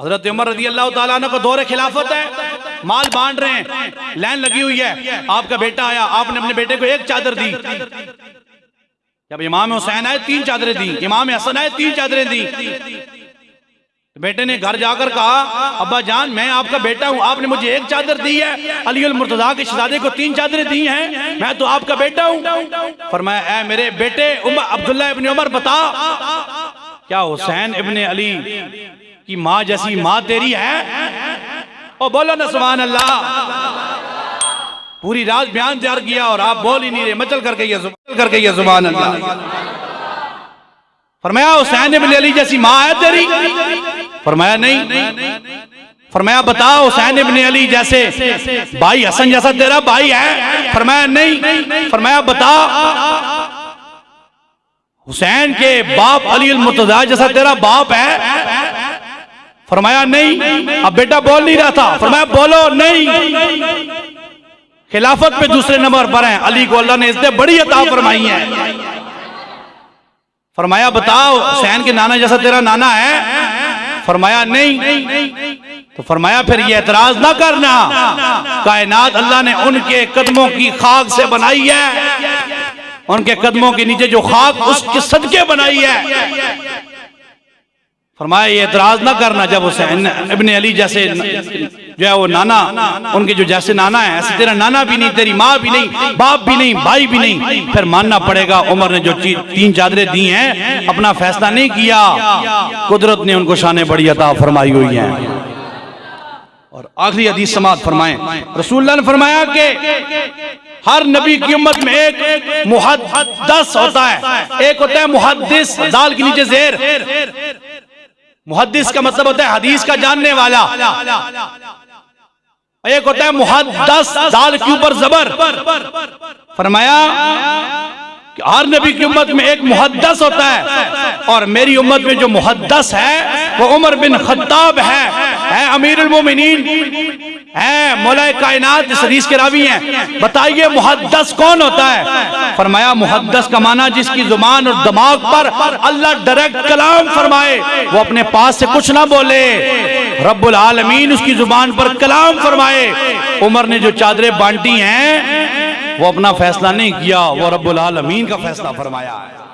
حضرت عمر رضی اللہ تعالیٰ عنہ کو دور خلافت ہے۔ مال بانٹ رہے ہیں۔ لائن لگی ہوئی ہے۔ آپ کا بیٹا آیا۔ آپ نے اپنے بیٹے کو ایک چادر دی۔ جب امام حسین آئے، تین چادریں دی امام حسن آئے، تین چادریں دی بیٹے نے گھر جا کر کہا، ابا جان، میں آپ کا بیٹا ہوں۔ آپ نے مجھے ایک چادر دی ہے۔ علی المرتضیٰ کے شہزادے کو تین چادریں دی ہیں۔ میں تو آپ کا بیٹا ہوں۔ فرمایا، اے میرے بیٹے عبداللہ ابن عمر، بتا۔ کیا حسین ابن علی کی ماں جیسی ماں تیری ہے؟ او بولو نا سبحان اللہ۔ پوری رات بیان تیار کیا اور آپ بول ہی نہیں رہے۔ مچل کر کے یہ کر کے یہ سبحان اللہ۔ فرمایا، حسین ابن علی جیسی ماں ہے تیری؟ فرمایا، نہیں۔ فرمایا بتا حسین ابن علی جیسے بھائی حسن جیسا تیرا بھائی ہے؟ فرمایا، نہیں۔ فرمایا بتا حسین کے باپ علی المتضیٰ جیسا تیرا باپ ہے؟ فرمایا نہیں، اب بیٹا بول نہیں رہا تھا۔ فرمایا بولو نہیں۔ خلافت پہ دوسرے نمبر پر ہیں۔ علی کو اللہ نے اس نے بڑی عطا فرمائی ہے فرمایا بتاؤ، حسین کے نانا جیسا تیرا نانا ہے؟ فرمایا نہیں۔ تو فرمایا پھر یہ اعتراض نہ کرنا۔ کائنات اللہ نے ان کے قدموں کی خاک سے بنائی ہے۔ ان کے قدموں کے نیچے جو خاک، اس کے صدقے بنائی ہے۔ فرمایا، یہ اعتراض نہ کرنا جب حسین ابن علی جیسے جو ہے وہ نانا، ان کے جو جیسے نانا ہے ایسے تیرا نانا بھی نہیں، تیری ماں بھی نہیں، باپ بھی نہیں، بھائی بھی نہیں، پھر ماننا پڑے گا، عمر نے جو تین چادریں دی ہیں، اپنا فیصلہ نہیں کیا، قدرت نے ان کو شانے بڑی عطا فرمائی ہوئی ہیں۔ اور آخری حدیث سماعت فرمائیں۔ رسول اللہ نے فرمایا کہ ہر نبی کی امت میں ایک محدث ہوتا ہے، ایک ہوتا ہے محدث، دال کے نیچے زیر۔ محدث کا مطلب ہوتا ہے حدیث کا جاننے والا۔ ایک ہوتا ہے محدث دال کے اوپر زبر۔ فرمایا کہ ہر نبی کی امت میں ایک محدث ہوتا ہے۔ اور میری امت میں جو محدث ہے وہ عمر بن خطاب ہے۔ اے امیر المومنین ہے مولا کائنات اس حدیث کے راوی ہیں۔ بتائیے محدث کون ہوتا ہے؟ فرمایا محدث کا معنی جس کی زبان اور دماغ پر اللہ ڈائریکٹ کلام فرمائے، وہ اپنے پاس سے کچھ نہ بولے۔ رب العالمین اس کی زبان پر کلام فرمائے۔ عمر نے جو چادریں بانٹی ہیں، وہ اپنا فیصلہ نہیں کیا، وہ رب العالمین کا فیصلہ فرمایا ہے۔